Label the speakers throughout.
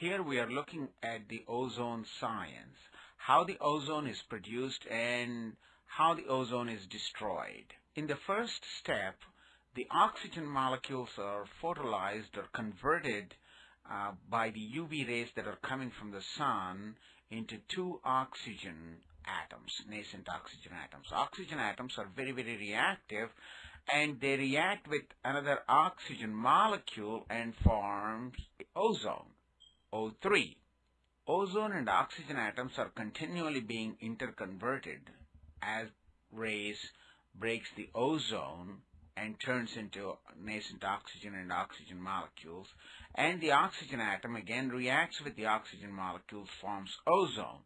Speaker 1: Here we are looking at the ozone science, how the ozone is produced and how the ozone is destroyed. In the first step, the oxygen molecules are photolyzed or converted uh, by the UV rays that are coming from the sun into two oxygen atoms, nascent oxygen atoms. Oxygen atoms are very, very reactive and they react with another oxygen molecule and forms ozone, O3. Ozone and oxygen atoms are continually being interconverted as rays breaks the ozone and turns into nascent oxygen and oxygen molecules and the oxygen atom again reacts with the oxygen molecules forms ozone.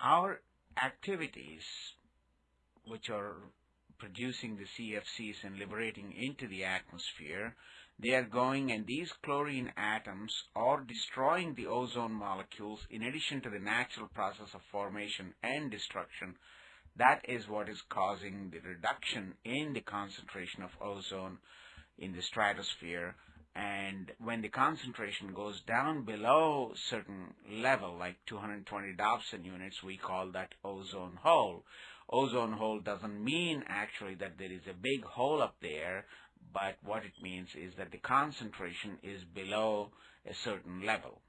Speaker 1: Our activities which are producing the CFCs and liberating into the atmosphere they are going and these chlorine atoms are destroying the ozone molecules in addition to the natural process of formation and destruction. That is what is causing the reduction in the concentration of ozone in the stratosphere. And when the concentration goes down below certain level like 220 Dobson units we call that ozone hole ozone hole doesn't mean actually that there is a big hole up there but what it means is that the concentration is below a certain level